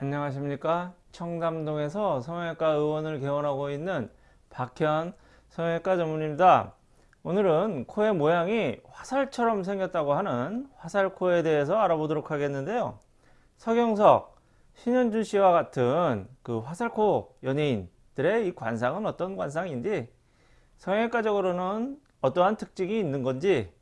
안녕하십니까? 청담동에서 성형외과 의원을 개원하고 있는 박현 성형외과 전문입니다. 오늘은 코의 모양이 화살처럼 생겼다고 하는 화살코에 대해서 알아보도록 하겠는데요. 서경석 신현준 씨와 같은 그 화살코 연예인들의 이 관상은 어떤 관상인지 성형외과적으로는 어떠한 특징이 있는 건지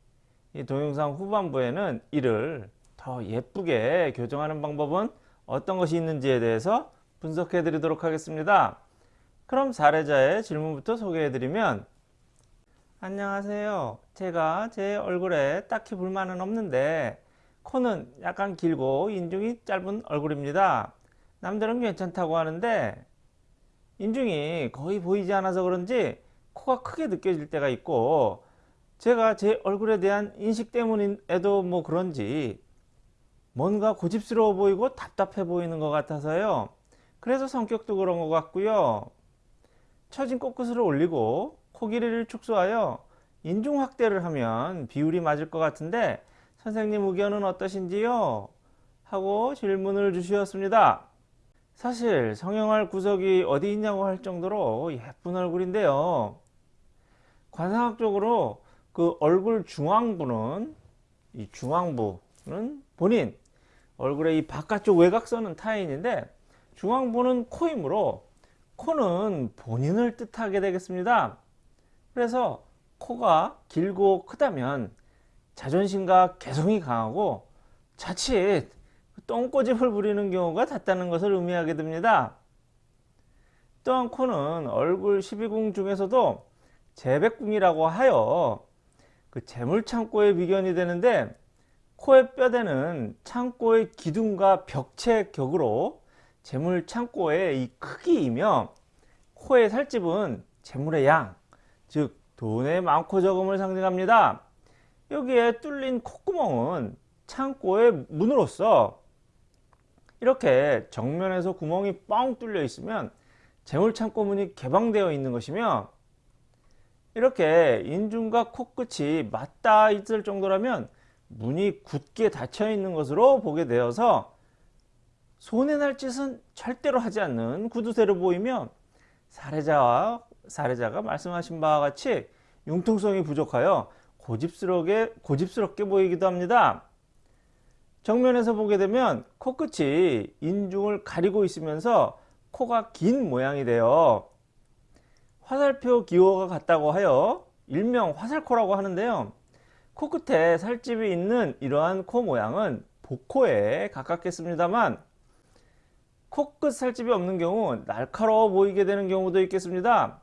이 동영상 후반부에는 이를 더 예쁘게 교정하는 방법은 어떤 것이 있는지에 대해서 분석해 드리도록 하겠습니다. 그럼 사례자의 질문부터 소개해 드리면 안녕하세요. 제가 제 얼굴에 딱히 불만은 없는데 코는 약간 길고 인중이 짧은 얼굴입니다. 남들은 괜찮다고 하는데 인중이 거의 보이지 않아서 그런지 코가 크게 느껴질 때가 있고 제가 제 얼굴에 대한 인식 때문에도 뭐 그런지 뭔가 고집스러워 보이고 답답해 보이는 것 같아서요. 그래서 성격도 그런 것 같고요. 처진 코끝을 올리고 코 길이를 축소하여 인중 확대를 하면 비율이 맞을 것 같은데 선생님 의견은 어떠신지요? 하고 질문을 주셨습니다. 사실 성형할 구석이 어디 있냐고 할 정도로 예쁜 얼굴인데요. 관상학적으로 그 얼굴 중앙부는 이 중앙부는 본인 얼굴의 이 바깥쪽 외곽선은 타인인데 중앙부는 코이므로 코는 본인을 뜻하게 되겠습니다. 그래서 코가 길고 크다면 자존심과 개성이 강하고 자칫 똥꼬집을 부리는 경우가 잦다는 것을 의미하게 됩니다. 또한 코는 얼굴 12궁 중에서도 재백궁이라고 하여 그 재물창고의 비견이 되는데 코의 뼈대는 창고의 기둥과 벽체 격으로 재물 창고의 이 크기이며 코의 살집은 재물의 양, 즉 돈의 많고 적음을 상징합니다. 여기에 뚫린 콧구멍은 창고의 문으로서 이렇게 정면에서 구멍이 뻥 뚫려 있으면 재물 창고 문이 개방되어 있는 것이며 이렇게 인중과 코끝이 맞닿아 있을 정도라면 문이 굳게 닫혀 있는 것으로 보게 되어서 손해 날 짓은 절대로 하지 않는 구두쇠로 보이며 사례자와 사례자가 말씀하신 바와 같이 융통성이 부족하여 고집스럽게, 고집스럽게 보이기도 합니다. 정면에서 보게 되면 코끝이 인중을 가리고 있으면서 코가 긴 모양이 되어 화살표 기호가 같다고 하여 일명 화살코라고 하는데요. 코끝에 살집이 있는 이러한 코 모양은 복코에 가깝겠습니다만 코끝 살집이 없는 경우 날카로워 보이게 되는 경우도 있겠습니다.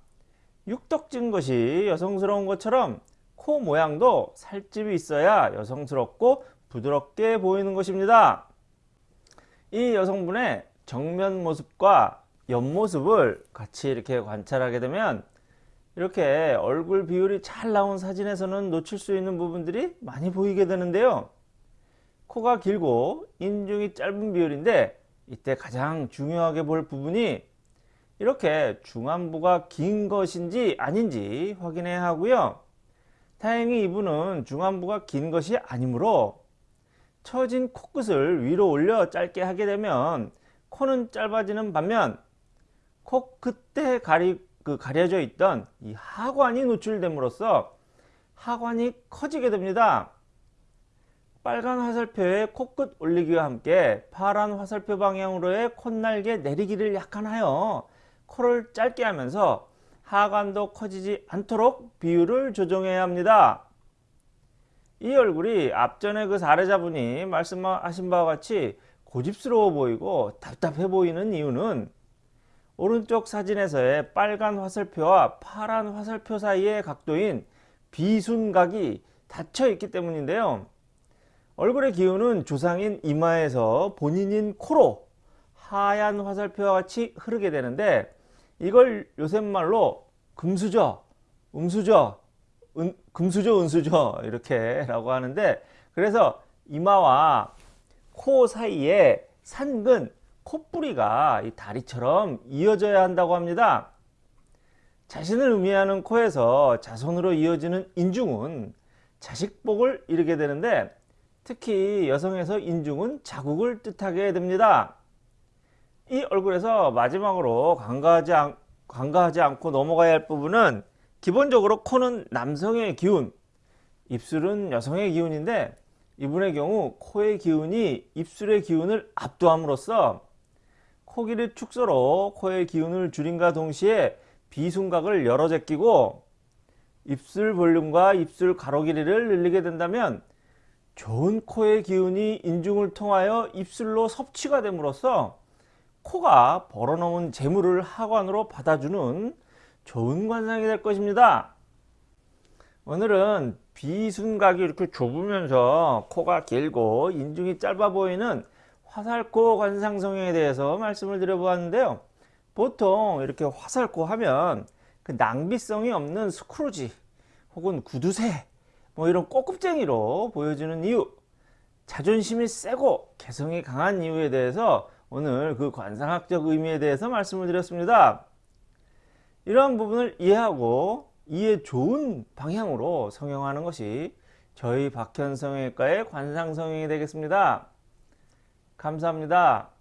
육덕진 것이 여성스러운 것처럼 코 모양도 살집이 있어야 여성스럽고 부드럽게 보이는 것입니다. 이 여성분의 정면 모습과 옆모습을 같이 이렇게 관찰하게 되면 이렇게 얼굴 비율이 잘 나온 사진에서는 놓칠 수 있는 부분들이 많이 보이게 되는데요. 코가 길고 인중이 짧은 비율인데 이때 가장 중요하게 볼 부분이 이렇게 중안부가 긴 것인지 아닌지 확인해야 하고요. 다행히 이분은 중안부가 긴 것이 아니므로 처진 코끝을 위로 올려 짧게 하게 되면 코는 짧아지는 반면 코 끝에 가리 그 가려져 있던 이 하관이 노출됨으로써 하관이 커지게 됩니다. 빨간 화살표에 코끝 올리기와 함께 파란 화살표 방향으로의 콧날개 내리기를 약간 하여 코를 짧게 하면서 하관도 커지지 않도록 비율을 조정해야 합니다. 이 얼굴이 앞전에 그 사례자분이 말씀하신 바와 같이 고집스러워 보이고 답답해 보이는 이유는 오른쪽 사진에서의 빨간 화살표와 파란 화살표 사이의 각도인 비순각이 닫혀 있기 때문인데요. 얼굴의 기운은 조상인 이마에서 본인인 코로 하얀 화살표와 같이 흐르게 되는데 이걸 요새말로 금수저, 음수저, 은, 금수저, 은수저 이렇게 라고 하는데 그래서 이마와 코 사이에 산근 콧뿌리가 이 다리처럼 이어져야 한다고 합니다. 자신을 의미하는 코에서 자손으로 이어지는 인중은 자식복을 이루게 되는데 특히 여성에서 인중은 자국을 뜻하게 됩니다. 이 얼굴에서 마지막으로 간과하지, 않, 간과하지 않고 넘어가야 할 부분은 기본적으로 코는 남성의 기운, 입술은 여성의 기운인데 이분의 경우 코의 기운이 입술의 기운을 압도함으로써 코길의 축소로 코의 기운을 줄임과 동시에 비순각을 열어 제끼고 입술 볼륨과 입술 가로 길이를 늘리게 된다면 좋은 코의 기운이 인중을 통하여 입술로 섭취가 됨으로써 코가 벌어놓은 재물을 하관으로 받아주는 좋은 관상이 될 것입니다. 오늘은 비순각이 이렇게 좁으면서 코가 길고 인중이 짧아 보이는 화살코 관상 성형에 대해서 말씀을 드려보았는데요. 보통 이렇게 화살코 하면 그 낭비성이 없는 스크루지 혹은 구두쇠 뭐 이런 꼬급쟁이로 보여지는 이유 자존심이 세고 개성이 강한 이유에 대해서 오늘 그 관상학적 의미에 대해서 말씀을 드렸습니다. 이러한 부분을 이해하고 이해 좋은 방향으로 성형하는 것이 저희 박현성형외과의 관상성형이 되겠습니다. 감사합니다.